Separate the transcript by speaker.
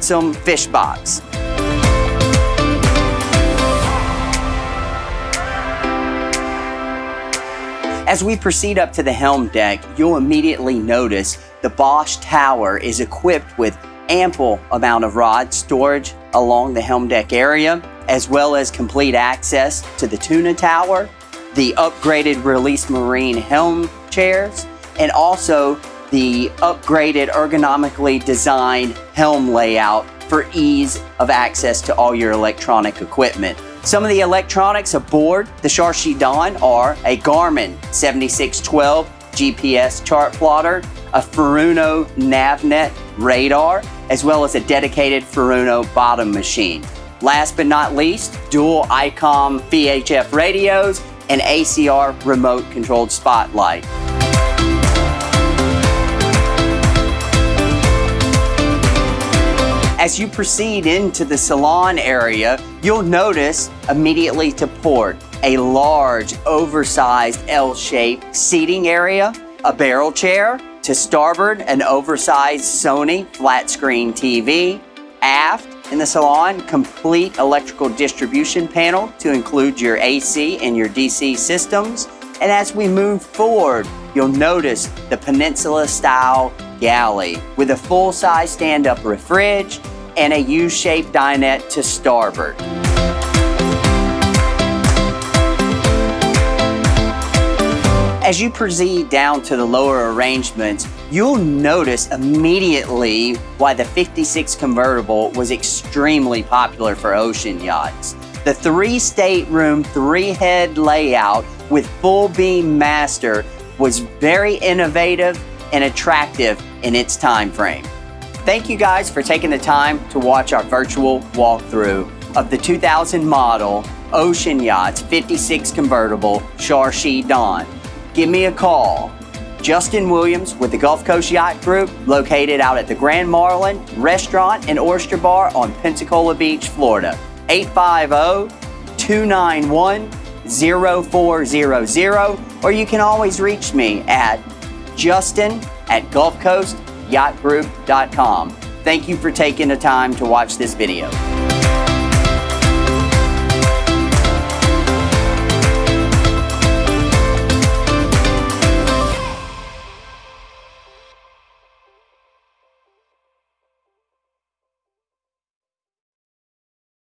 Speaker 1: transom fish box. As we proceed up to the helm deck, you'll immediately notice the Bausch tower is equipped with ample amount of rod storage along the helm deck area, as well as complete access to the tuna tower, the upgraded Release Marine helm chairs, and also the upgraded ergonomically designed helm layout for ease of access to all your electronic equipment. Some of the electronics aboard the Charshi Dawn are a Garmin 7612 GPS chart plotter, a Furuno NavNet radar, as well as a dedicated Furuno bottom machine. Last but not least, dual ICOM VHF radios and ACR remote controlled spotlight. As you proceed into the salon area, you'll notice immediately to port a large, oversized L-shaped seating area, a barrel chair, to starboard, an oversized Sony flat screen TV, aft in the salon, complete electrical distribution panel to include your AC and your DC systems. And as we move forward, you'll notice the Peninsula style galley with a full-size stand-up refrige and a U-shaped dinette to starboard. As you proceed down to the lower arrangements, you'll notice immediately why the 56 convertible was extremely popular for ocean yachts. The three stateroom, three head layout with full beam master was very innovative and attractive in its time frame. Thank you guys for taking the time to watch our virtual walkthrough of the 2000 model Ocean Yachts 56 convertible Charshi Dawn. Give me a call. Justin Williams with the Gulf Coast Yacht Group, located out at the Grand Marlin Restaurant and Oyster Bar on Pensacola Beach, Florida. 850-291-0400, or you can always reach me at justin at gulfcoastyachtgroup.com. Thank you for taking the time to watch this video.